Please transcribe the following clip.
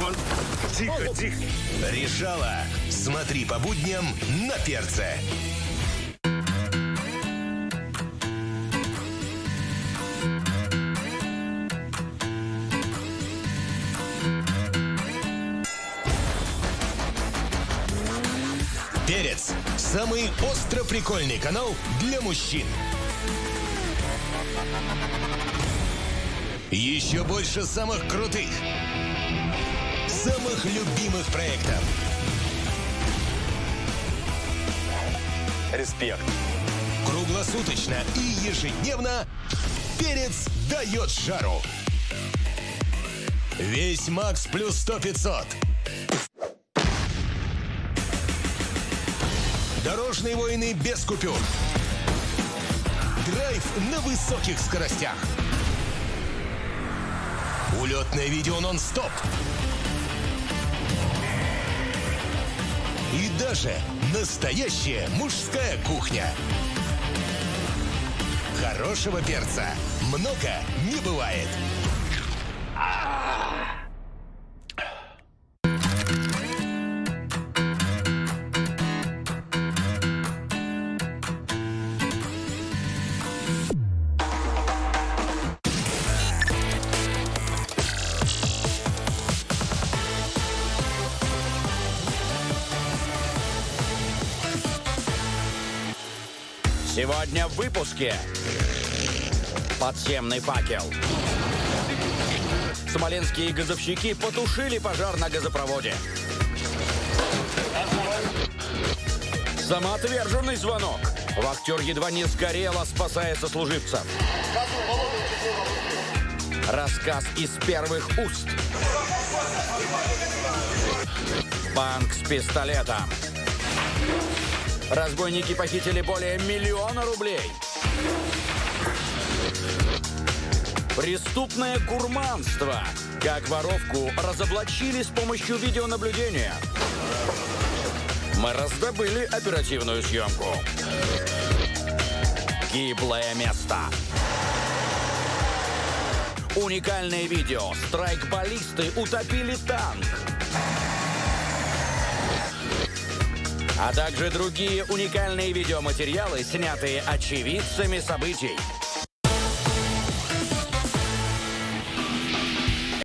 Он... Тихо, тихо. Решала. Смотри по будням на перце. Перец. Самый остро прикольный канал для мужчин. Еще больше самых крутых, самых любимых проектов. Респект. Круглосуточно и ежедневно перец дает жару. Весь Макс плюс 100 500. Дорожные войны без купюр. Драйв на высоких скоростях. Улетное видео нон-стоп. И даже настоящая мужская кухня. Хорошего перца много не бывает. Сегодня в выпуске. Подземный факел. Смоленские газовщики потушили пожар на газопроводе. Самоотверженный звонок. Вахтер едва не сгорел, а спасая сослуживцев. Рассказ из первых уст. Банк с пистолетом. Разбойники похитили более миллиона рублей. Преступное гурманство. Как воровку разоблачили с помощью видеонаблюдения. Мы раздобыли оперативную съемку. Гиблое место. Уникальное видео. Страйкболисты утопили танк. А также другие уникальные видеоматериалы, снятые очевидцами событий.